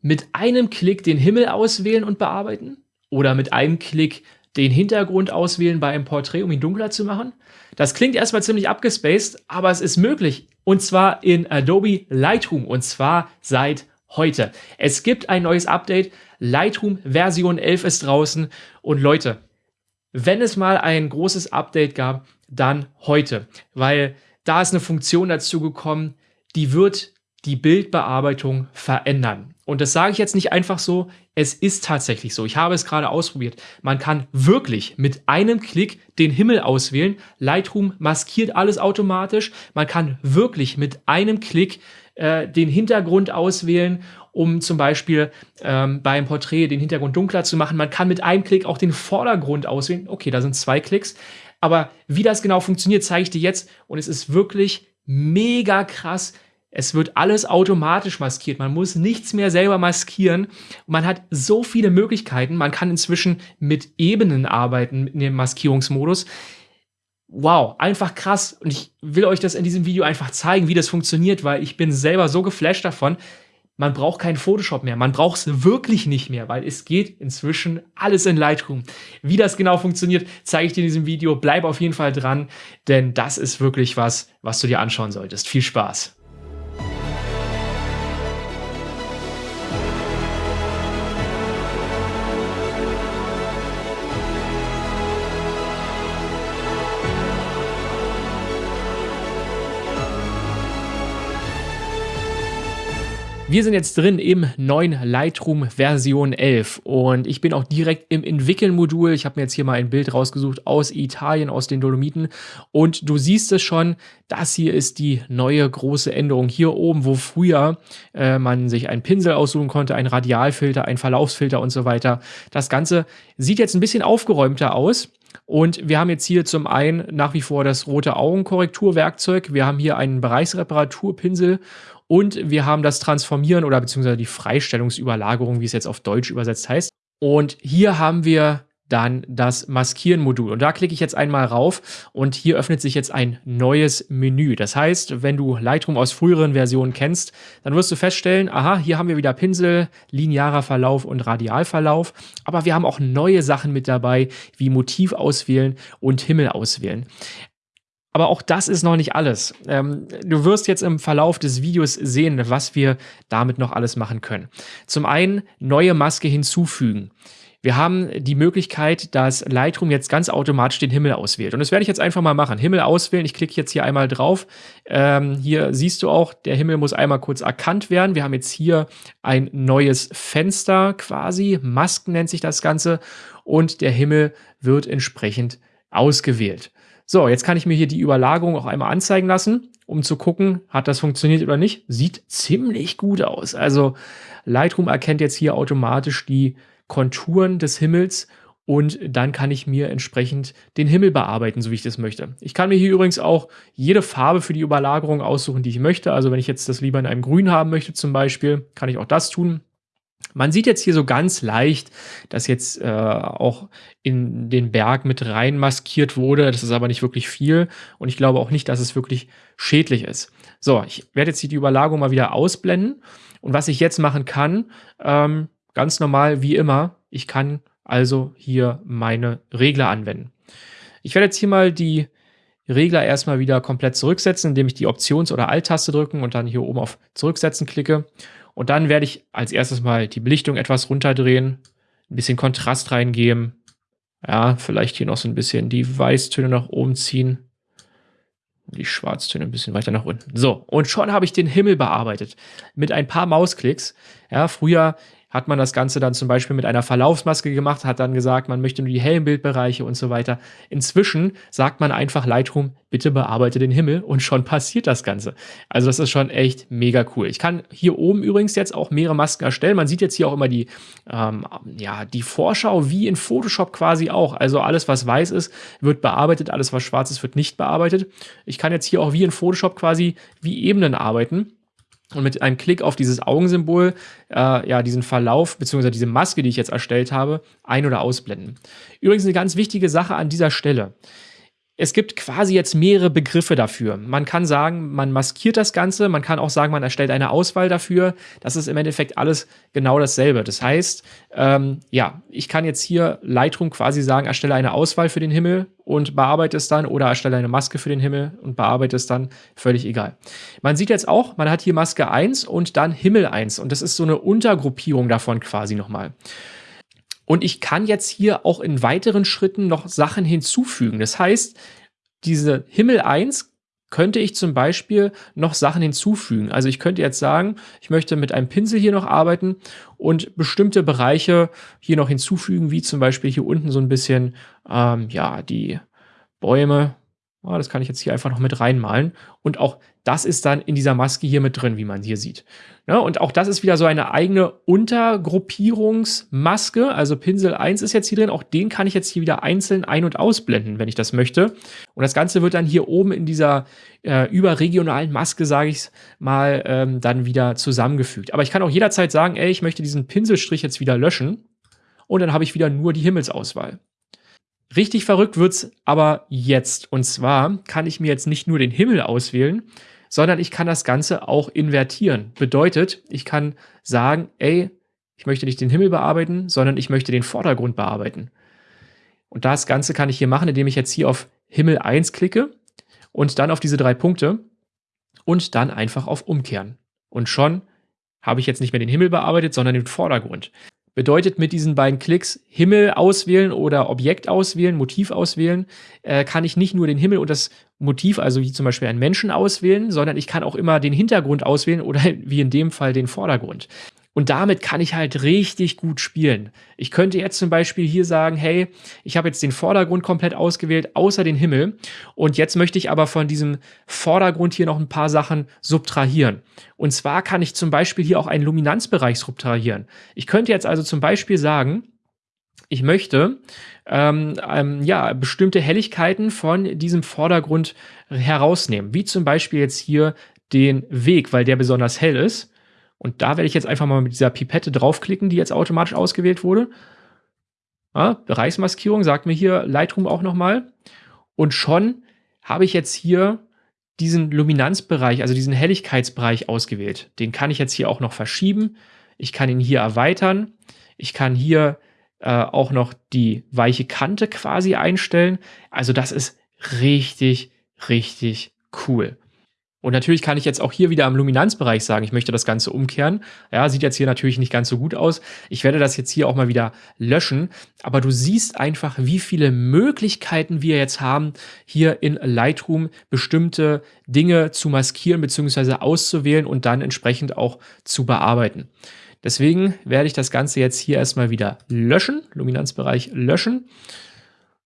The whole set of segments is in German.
mit einem Klick den Himmel auswählen und bearbeiten? Oder mit einem Klick den Hintergrund auswählen bei einem Porträt, um ihn dunkler zu machen? Das klingt erstmal ziemlich abgespaced, aber es ist möglich. Und zwar in Adobe Lightroom und zwar seit heute. Es gibt ein neues Update. Lightroom Version 11 ist draußen. Und Leute, wenn es mal ein großes Update gab, dann heute. Weil da ist eine Funktion dazu gekommen, die wird die Bildbearbeitung verändern. Und das sage ich jetzt nicht einfach so, es ist tatsächlich so. Ich habe es gerade ausprobiert. Man kann wirklich mit einem Klick den Himmel auswählen. Lightroom maskiert alles automatisch. Man kann wirklich mit einem Klick äh, den Hintergrund auswählen, um zum Beispiel ähm, beim Porträt den Hintergrund dunkler zu machen. Man kann mit einem Klick auch den Vordergrund auswählen. Okay, da sind zwei Klicks. Aber wie das genau funktioniert, zeige ich dir jetzt. Und es ist wirklich mega krass. Es wird alles automatisch maskiert. Man muss nichts mehr selber maskieren. Man hat so viele Möglichkeiten. Man kann inzwischen mit Ebenen arbeiten in dem Maskierungsmodus. Wow, einfach krass. Und ich will euch das in diesem Video einfach zeigen, wie das funktioniert, weil ich bin selber so geflasht davon. Man braucht keinen Photoshop mehr. Man braucht es wirklich nicht mehr, weil es geht inzwischen alles in Lightroom. Wie das genau funktioniert, zeige ich dir in diesem Video. Bleib auf jeden Fall dran, denn das ist wirklich was, was du dir anschauen solltest. Viel Spaß! Wir sind jetzt drin im neuen Lightroom Version 11 und ich bin auch direkt im Entwickeln-Modul. Ich habe mir jetzt hier mal ein Bild rausgesucht aus Italien, aus den Dolomiten und du siehst es schon, das hier ist die neue große Änderung. Hier oben, wo früher äh, man sich einen Pinsel aussuchen konnte, ein Radialfilter, ein Verlaufsfilter und so weiter. Das Ganze sieht jetzt ein bisschen aufgeräumter aus. Und wir haben jetzt hier zum einen nach wie vor das rote Augenkorrekturwerkzeug. Wir haben hier einen Bereichsreparaturpinsel und wir haben das Transformieren oder beziehungsweise die Freistellungsüberlagerung, wie es jetzt auf Deutsch übersetzt heißt. Und hier haben wir dann das Maskieren-Modul. Und da klicke ich jetzt einmal rauf und hier öffnet sich jetzt ein neues Menü. Das heißt, wenn du Lightroom aus früheren Versionen kennst, dann wirst du feststellen, aha, hier haben wir wieder Pinsel, linearer Verlauf und Radialverlauf. Aber wir haben auch neue Sachen mit dabei, wie Motiv auswählen und Himmel auswählen. Aber auch das ist noch nicht alles. Ähm, du wirst jetzt im Verlauf des Videos sehen, was wir damit noch alles machen können. Zum einen neue Maske hinzufügen. Wir haben die Möglichkeit, dass Lightroom jetzt ganz automatisch den Himmel auswählt. Und das werde ich jetzt einfach mal machen. Himmel auswählen. Ich klicke jetzt hier einmal drauf. Ähm, hier siehst du auch, der Himmel muss einmal kurz erkannt werden. Wir haben jetzt hier ein neues Fenster quasi. Masken nennt sich das Ganze. Und der Himmel wird entsprechend ausgewählt. So, jetzt kann ich mir hier die Überlagerung auch einmal anzeigen lassen, um zu gucken, hat das funktioniert oder nicht. Sieht ziemlich gut aus. Also Lightroom erkennt jetzt hier automatisch die Konturen des Himmels und dann kann ich mir entsprechend den Himmel bearbeiten, so wie ich das möchte. Ich kann mir hier übrigens auch jede Farbe für die Überlagerung aussuchen, die ich möchte. Also wenn ich jetzt das lieber in einem Grün haben möchte zum Beispiel, kann ich auch das tun. Man sieht jetzt hier so ganz leicht, dass jetzt äh, auch in den Berg mit rein maskiert wurde. Das ist aber nicht wirklich viel und ich glaube auch nicht, dass es wirklich schädlich ist. So, ich werde jetzt hier die Überlagerung mal wieder ausblenden und was ich jetzt machen kann, ähm, ganz normal wie immer, ich kann also hier meine Regler anwenden. Ich werde jetzt hier mal die Regler erstmal wieder komplett zurücksetzen, indem ich die Options- oder Alt-Taste drücken und dann hier oben auf Zurücksetzen klicke. Und dann werde ich als erstes mal die Belichtung etwas runterdrehen, ein bisschen Kontrast reingeben. Ja, vielleicht hier noch so ein bisschen die Weißtöne nach oben ziehen. Die Schwarztöne ein bisschen weiter nach unten. So, und schon habe ich den Himmel bearbeitet. Mit ein paar Mausklicks. Ja, früher hat man das Ganze dann zum Beispiel mit einer Verlaufsmaske gemacht, hat dann gesagt, man möchte nur die hellen Bildbereiche und so weiter. Inzwischen sagt man einfach Lightroom, bitte bearbeite den Himmel und schon passiert das Ganze. Also das ist schon echt mega cool. Ich kann hier oben übrigens jetzt auch mehrere Masken erstellen. Man sieht jetzt hier auch immer die, ähm, ja, die Vorschau wie in Photoshop quasi auch. Also alles, was weiß ist, wird bearbeitet, alles, was schwarz ist, wird nicht bearbeitet. Ich kann jetzt hier auch wie in Photoshop quasi wie Ebenen arbeiten und mit einem Klick auf dieses Augensymbol, äh, ja, diesen Verlauf beziehungsweise diese Maske, die ich jetzt erstellt habe, ein- oder ausblenden. Übrigens eine ganz wichtige Sache an dieser Stelle. Es gibt quasi jetzt mehrere Begriffe dafür. Man kann sagen, man maskiert das Ganze, man kann auch sagen, man erstellt eine Auswahl dafür. Das ist im Endeffekt alles genau dasselbe. Das heißt, ähm, ja, ich kann jetzt hier Lightroom quasi sagen, erstelle eine Auswahl für den Himmel und bearbeite es dann oder erstelle eine Maske für den Himmel und bearbeite es dann, völlig egal. Man sieht jetzt auch, man hat hier Maske 1 und dann Himmel 1 und das ist so eine Untergruppierung davon quasi nochmal. Und ich kann jetzt hier auch in weiteren Schritten noch Sachen hinzufügen. Das heißt, diese Himmel 1 könnte ich zum Beispiel noch Sachen hinzufügen. Also ich könnte jetzt sagen, ich möchte mit einem Pinsel hier noch arbeiten und bestimmte Bereiche hier noch hinzufügen, wie zum Beispiel hier unten so ein bisschen, ähm, ja, die Bäume Oh, das kann ich jetzt hier einfach noch mit reinmalen. Und auch das ist dann in dieser Maske hier mit drin, wie man hier sieht. Ja, und auch das ist wieder so eine eigene Untergruppierungsmaske. Also Pinsel 1 ist jetzt hier drin. Auch den kann ich jetzt hier wieder einzeln ein- und ausblenden, wenn ich das möchte. Und das Ganze wird dann hier oben in dieser äh, überregionalen Maske, sage ich mal, ähm, dann wieder zusammengefügt. Aber ich kann auch jederzeit sagen, ey, ich möchte diesen Pinselstrich jetzt wieder löschen. Und dann habe ich wieder nur die Himmelsauswahl. Richtig verrückt wird's aber jetzt. Und zwar kann ich mir jetzt nicht nur den Himmel auswählen, sondern ich kann das Ganze auch invertieren. Bedeutet, ich kann sagen, ey, ich möchte nicht den Himmel bearbeiten, sondern ich möchte den Vordergrund bearbeiten. Und das Ganze kann ich hier machen, indem ich jetzt hier auf Himmel 1 klicke und dann auf diese drei Punkte und dann einfach auf Umkehren. Und schon habe ich jetzt nicht mehr den Himmel bearbeitet, sondern den Vordergrund. Bedeutet mit diesen beiden Klicks Himmel auswählen oder Objekt auswählen, Motiv auswählen, äh, kann ich nicht nur den Himmel und das Motiv, also wie zum Beispiel einen Menschen auswählen, sondern ich kann auch immer den Hintergrund auswählen oder wie in dem Fall den Vordergrund. Und damit kann ich halt richtig gut spielen. Ich könnte jetzt zum Beispiel hier sagen, hey, ich habe jetzt den Vordergrund komplett ausgewählt, außer den Himmel. Und jetzt möchte ich aber von diesem Vordergrund hier noch ein paar Sachen subtrahieren. Und zwar kann ich zum Beispiel hier auch einen Luminanzbereich subtrahieren. Ich könnte jetzt also zum Beispiel sagen, ich möchte ähm, ähm, ja, bestimmte Helligkeiten von diesem Vordergrund herausnehmen. Wie zum Beispiel jetzt hier den Weg, weil der besonders hell ist. Und da werde ich jetzt einfach mal mit dieser Pipette draufklicken, die jetzt automatisch ausgewählt wurde. Ja, Bereichsmaskierung sagt mir hier Lightroom auch nochmal. Und schon habe ich jetzt hier diesen Luminanzbereich, also diesen Helligkeitsbereich ausgewählt. Den kann ich jetzt hier auch noch verschieben. Ich kann ihn hier erweitern. Ich kann hier äh, auch noch die weiche Kante quasi einstellen. Also das ist richtig, richtig cool. Und natürlich kann ich jetzt auch hier wieder am Luminanzbereich sagen, ich möchte das Ganze umkehren. Ja, sieht jetzt hier natürlich nicht ganz so gut aus. Ich werde das jetzt hier auch mal wieder löschen. Aber du siehst einfach, wie viele Möglichkeiten wir jetzt haben, hier in Lightroom bestimmte Dinge zu maskieren bzw. auszuwählen und dann entsprechend auch zu bearbeiten. Deswegen werde ich das Ganze jetzt hier erstmal wieder löschen, Luminanzbereich löschen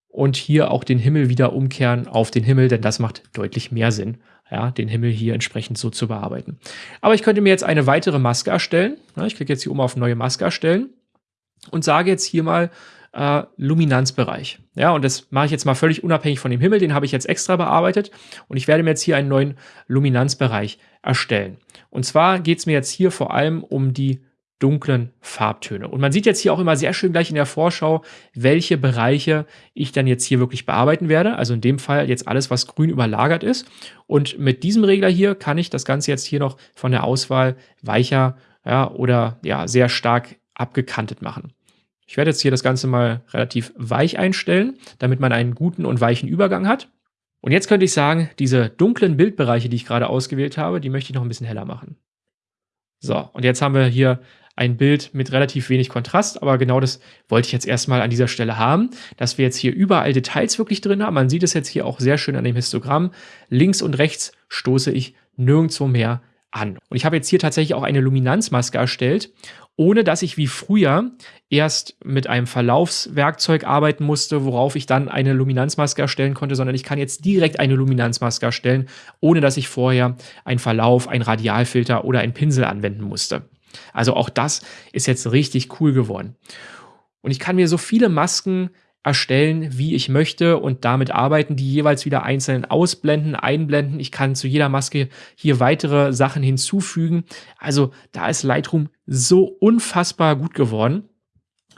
und hier auch den Himmel wieder umkehren auf den Himmel, denn das macht deutlich mehr Sinn ja, den Himmel hier entsprechend so zu bearbeiten. Aber ich könnte mir jetzt eine weitere Maske erstellen. Ich klicke jetzt hier oben auf neue Maske erstellen und sage jetzt hier mal äh, Luminanzbereich. Ja, und das mache ich jetzt mal völlig unabhängig von dem Himmel. Den habe ich jetzt extra bearbeitet und ich werde mir jetzt hier einen neuen Luminanzbereich erstellen. Und zwar geht es mir jetzt hier vor allem um die dunklen Farbtöne. Und man sieht jetzt hier auch immer sehr schön gleich in der Vorschau, welche Bereiche ich dann jetzt hier wirklich bearbeiten werde. Also in dem Fall jetzt alles, was grün überlagert ist. Und mit diesem Regler hier kann ich das Ganze jetzt hier noch von der Auswahl weicher ja, oder ja, sehr stark abgekantet machen. Ich werde jetzt hier das Ganze mal relativ weich einstellen, damit man einen guten und weichen Übergang hat. Und jetzt könnte ich sagen, diese dunklen Bildbereiche, die ich gerade ausgewählt habe, die möchte ich noch ein bisschen heller machen. So, und jetzt haben wir hier ein Bild mit relativ wenig Kontrast, aber genau das wollte ich jetzt erstmal an dieser Stelle haben, dass wir jetzt hier überall Details wirklich drin haben. Man sieht es jetzt hier auch sehr schön an dem Histogramm. Links und rechts stoße ich nirgendwo mehr an. Und ich habe jetzt hier tatsächlich auch eine Luminanzmaske erstellt, ohne dass ich wie früher erst mit einem Verlaufswerkzeug arbeiten musste, worauf ich dann eine Luminanzmaske erstellen konnte, sondern ich kann jetzt direkt eine Luminanzmaske erstellen, ohne dass ich vorher einen Verlauf, einen Radialfilter oder einen Pinsel anwenden musste. Also auch das ist jetzt richtig cool geworden. Und ich kann mir so viele Masken erstellen, wie ich möchte und damit arbeiten, die jeweils wieder einzeln ausblenden, einblenden. Ich kann zu jeder Maske hier weitere Sachen hinzufügen. Also da ist Lightroom so unfassbar gut geworden.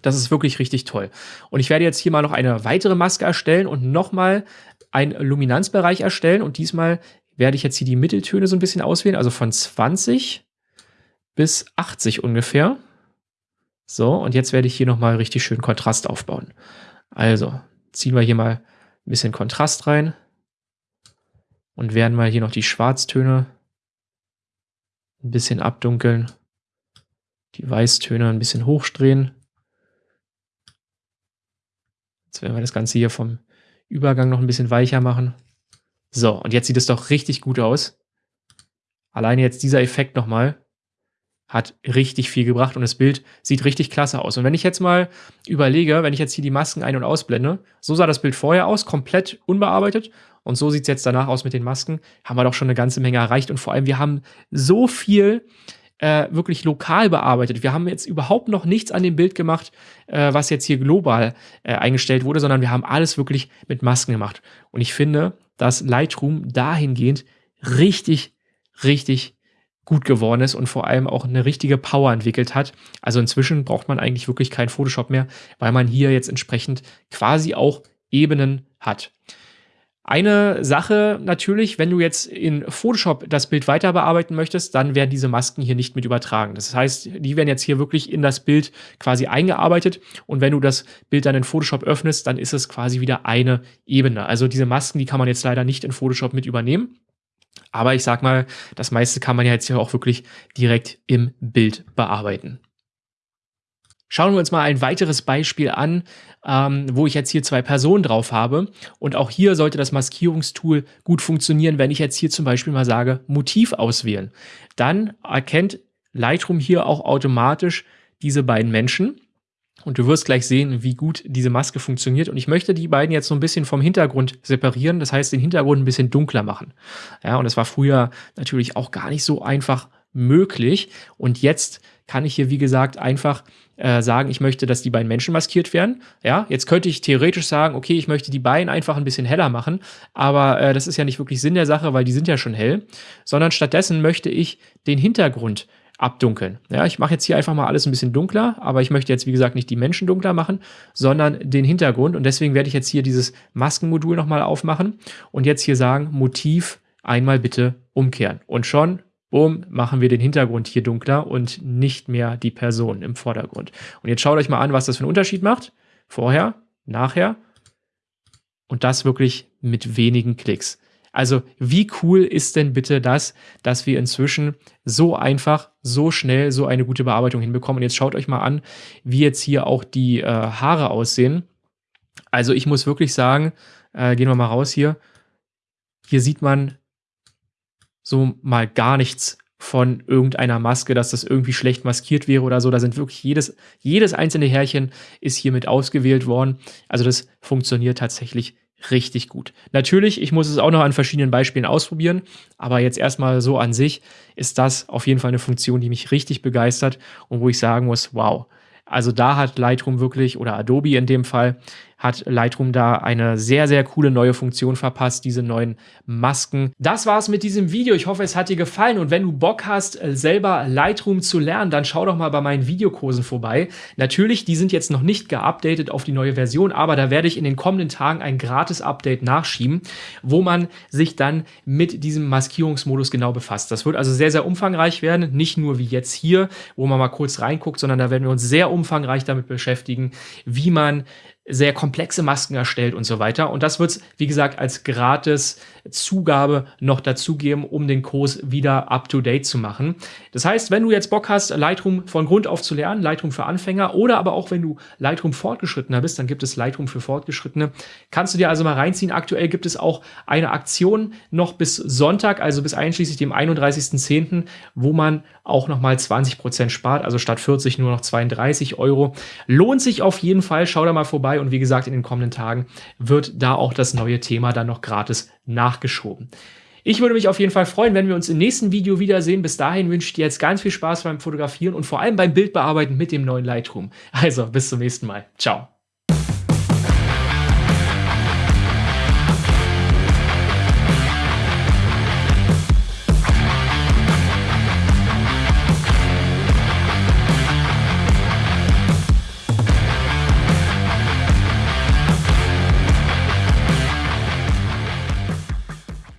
Das ist wirklich richtig toll. Und ich werde jetzt hier mal noch eine weitere Maske erstellen und nochmal einen Luminanzbereich erstellen und diesmal werde ich jetzt hier die Mitteltöne so ein bisschen auswählen, also von 20 bis 80 ungefähr. So, und jetzt werde ich hier nochmal richtig schön Kontrast aufbauen. Also, ziehen wir hier mal ein bisschen Kontrast rein und werden mal hier noch die Schwarztöne ein bisschen abdunkeln, die Weißtöne ein bisschen hochdrehen. Jetzt werden wir das Ganze hier vom Übergang noch ein bisschen weicher machen. So, und jetzt sieht es doch richtig gut aus. Alleine jetzt dieser Effekt nochmal hat richtig viel gebracht und das Bild sieht richtig klasse aus. Und wenn ich jetzt mal überlege, wenn ich jetzt hier die Masken ein- und ausblende, so sah das Bild vorher aus, komplett unbearbeitet und so sieht es jetzt danach aus mit den Masken, haben wir doch schon eine ganze Menge erreicht und vor allem, wir haben so viel äh, wirklich lokal bearbeitet. Wir haben jetzt überhaupt noch nichts an dem Bild gemacht, äh, was jetzt hier global äh, eingestellt wurde, sondern wir haben alles wirklich mit Masken gemacht. Und ich finde, dass Lightroom dahingehend richtig, richtig gut geworden ist und vor allem auch eine richtige Power entwickelt hat. Also inzwischen braucht man eigentlich wirklich kein Photoshop mehr, weil man hier jetzt entsprechend quasi auch Ebenen hat. Eine Sache natürlich, wenn du jetzt in Photoshop das Bild weiter bearbeiten möchtest, dann werden diese Masken hier nicht mit übertragen. Das heißt, die werden jetzt hier wirklich in das Bild quasi eingearbeitet und wenn du das Bild dann in Photoshop öffnest, dann ist es quasi wieder eine Ebene. Also diese Masken, die kann man jetzt leider nicht in Photoshop mit übernehmen. Aber ich sag mal, das meiste kann man ja jetzt hier auch wirklich direkt im Bild bearbeiten. Schauen wir uns mal ein weiteres Beispiel an, ähm, wo ich jetzt hier zwei Personen drauf habe. Und auch hier sollte das Maskierungstool gut funktionieren, wenn ich jetzt hier zum Beispiel mal sage, Motiv auswählen. Dann erkennt Lightroom hier auch automatisch diese beiden Menschen. Und du wirst gleich sehen, wie gut diese Maske funktioniert. Und ich möchte die beiden jetzt so ein bisschen vom Hintergrund separieren. Das heißt, den Hintergrund ein bisschen dunkler machen. Ja, und das war früher natürlich auch gar nicht so einfach möglich. Und jetzt kann ich hier, wie gesagt, einfach äh, sagen, ich möchte, dass die beiden Menschen maskiert werden. Ja, jetzt könnte ich theoretisch sagen, okay, ich möchte die beiden einfach ein bisschen heller machen, aber äh, das ist ja nicht wirklich Sinn der Sache, weil die sind ja schon hell, sondern stattdessen möchte ich den Hintergrund abdunkeln. Ja, ich mache jetzt hier einfach mal alles ein bisschen dunkler, aber ich möchte jetzt, wie gesagt, nicht die Menschen dunkler machen, sondern den Hintergrund. Und deswegen werde ich jetzt hier dieses Maskenmodul nochmal aufmachen und jetzt hier sagen, Motiv einmal bitte umkehren. Und schon bumm, machen wir den Hintergrund hier dunkler und nicht mehr die Person im Vordergrund. Und jetzt schaut euch mal an, was das für einen Unterschied macht. Vorher, nachher und das wirklich mit wenigen Klicks. Also wie cool ist denn bitte das, dass wir inzwischen so einfach, so schnell so eine gute Bearbeitung hinbekommen. Und jetzt schaut euch mal an, wie jetzt hier auch die äh, Haare aussehen. Also ich muss wirklich sagen, äh, gehen wir mal raus hier. Hier sieht man so mal gar nichts von irgendeiner Maske, dass das irgendwie schlecht maskiert wäre oder so. Da sind wirklich jedes, jedes einzelne Härchen ist hiermit ausgewählt worden. Also das funktioniert tatsächlich richtig gut. Natürlich, ich muss es auch noch an verschiedenen Beispielen ausprobieren, aber jetzt erstmal so an sich ist das auf jeden Fall eine Funktion, die mich richtig begeistert und wo ich sagen muss, wow. Also da hat Lightroom wirklich, oder Adobe in dem Fall, hat Lightroom da eine sehr, sehr coole neue Funktion verpasst, diese neuen Masken. Das war's mit diesem Video. Ich hoffe, es hat dir gefallen und wenn du Bock hast, äh, selber Lightroom zu lernen, dann schau doch mal bei meinen Videokursen vorbei. Natürlich, die sind jetzt noch nicht geupdatet auf die neue Version, aber da werde ich in den kommenden Tagen ein Gratis-Update nachschieben, wo man sich dann mit diesem Maskierungsmodus genau befasst. Das wird also sehr, sehr umfangreich werden, nicht nur wie jetzt hier, wo man mal kurz reinguckt, sondern da werden wir uns sehr umfangreich damit beschäftigen, wie man sehr komplexe Masken erstellt und so weiter. Und das wird es, wie gesagt, als gratis Zugabe noch dazugeben, um den Kurs wieder up-to-date zu machen. Das heißt, wenn du jetzt Bock hast, Lightroom von Grund auf zu lernen, Lightroom für Anfänger oder aber auch wenn du Lightroom fortgeschrittener bist, dann gibt es Lightroom für Fortgeschrittene. Kannst du dir also mal reinziehen. Aktuell gibt es auch eine Aktion noch bis Sonntag, also bis einschließlich dem 31.10., wo man auch nochmal 20% spart, also statt 40 nur noch 32 Euro. Lohnt sich auf jeden Fall, schau da mal vorbei und wie gesagt, in den kommenden Tagen wird da auch das neue Thema dann noch gratis nachgeschoben. Ich würde mich auf jeden Fall freuen, wenn wir uns im nächsten Video wiedersehen. Bis dahin wünsche ich dir jetzt ganz viel Spaß beim Fotografieren und vor allem beim Bildbearbeiten mit dem neuen Lightroom. Also bis zum nächsten Mal. Ciao.